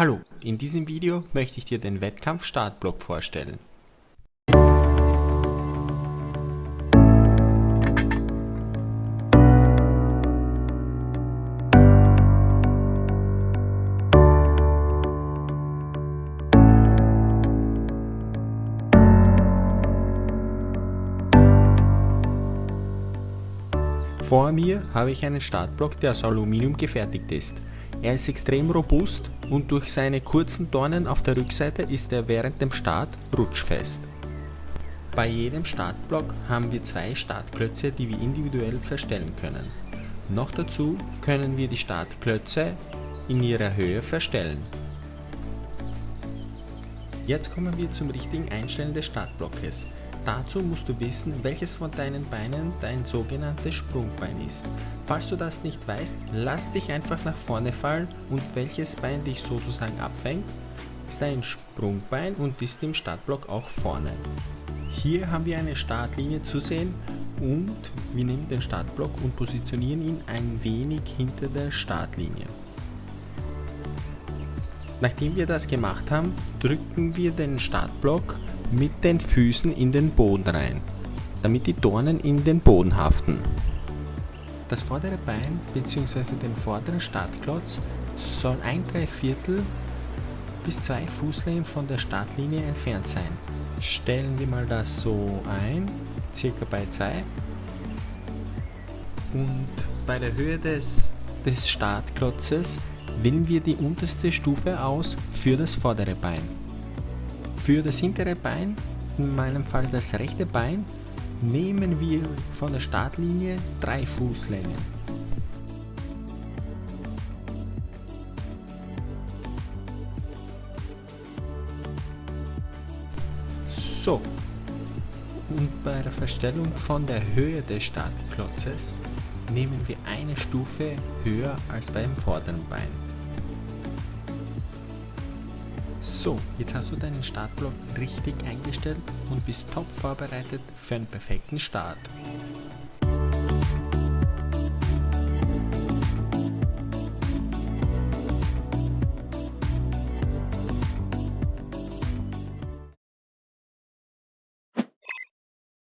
Hallo, in diesem Video möchte ich dir den Wettkampf Startblock vorstellen. Vor mir habe ich einen Startblock, der aus Aluminium gefertigt ist. Er ist extrem robust und durch seine kurzen Dornen auf der Rückseite ist er während dem Start rutschfest. Bei jedem Startblock haben wir zwei Startklötze, die wir individuell verstellen können. Noch dazu können wir die Startklötze in ihrer Höhe verstellen. Jetzt kommen wir zum richtigen Einstellen des Startblockes. Dazu musst du wissen, welches von deinen Beinen dein sogenanntes Sprungbein ist. Falls du das nicht weißt, lass dich einfach nach vorne fallen und welches Bein dich sozusagen abfängt, ist ein Sprungbein und ist im Startblock auch vorne. Hier haben wir eine Startlinie zu sehen und wir nehmen den Startblock und positionieren ihn ein wenig hinter der Startlinie. Nachdem wir das gemacht haben, drücken wir den Startblock mit den Füßen in den Boden rein, damit die Dornen in den Boden haften. Das vordere Bein bzw. den vorderen Startklotz soll ein Dreiviertel bis zwei Fußlängen von der Startlinie entfernt sein. Stellen wir mal das so ein, circa bei 2. Und bei der Höhe des, des Startklotzes wählen wir die unterste Stufe aus für das vordere Bein. Für das hintere Bein, in meinem Fall das rechte Bein, nehmen wir von der Startlinie drei Fußlängen. So, und bei der Verstellung von der Höhe des Startklotzes nehmen wir eine Stufe höher als beim vorderen Bein. So, jetzt hast du deinen Startblock richtig eingestellt und bist top vorbereitet für einen perfekten Start.